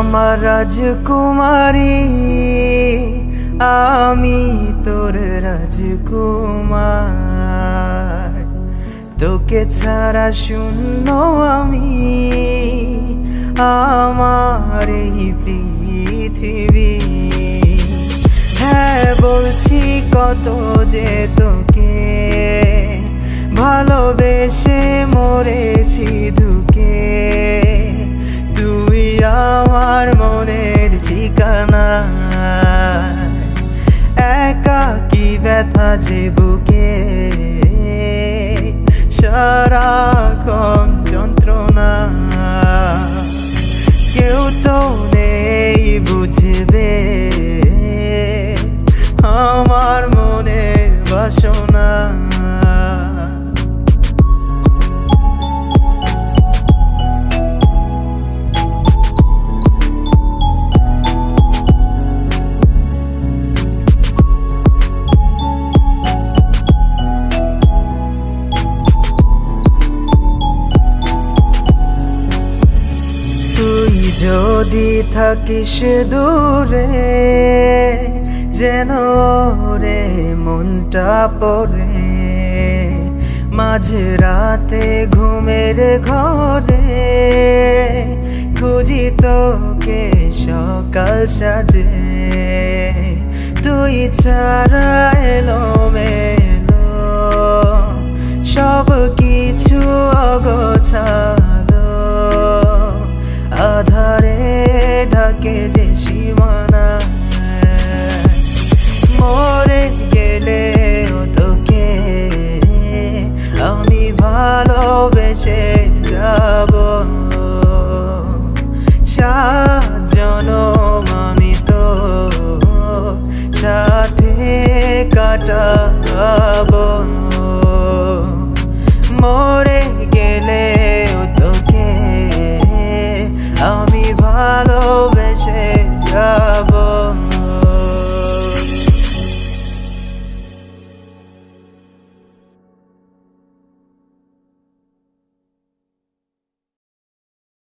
আমার রাজকুমারী, আমি তোর রাজকুমার। তোকে ছাড়া শূন্য আমি, আমার এই পৃথিবী। হ্যাঁ বলছি কত যে তোকে, ভালোবেসে মরেছি ঠিকানা একা কি ব্যথা যে বুকে? সারাক্ষণ যন্ত্রণা। কেউ তো নেই বুঝবে আমার মনের বাসনা। যদি থাকিস দূরে, যেন রে মনটা পড়ে। মাঝে রাতে ঘুমের ঘরে, খুঁজি তোকে সকাল সাজে। তুই ছাড়া যাব জনম আমি তো সাথে কাটাব। মরে গেলে তোকে আমি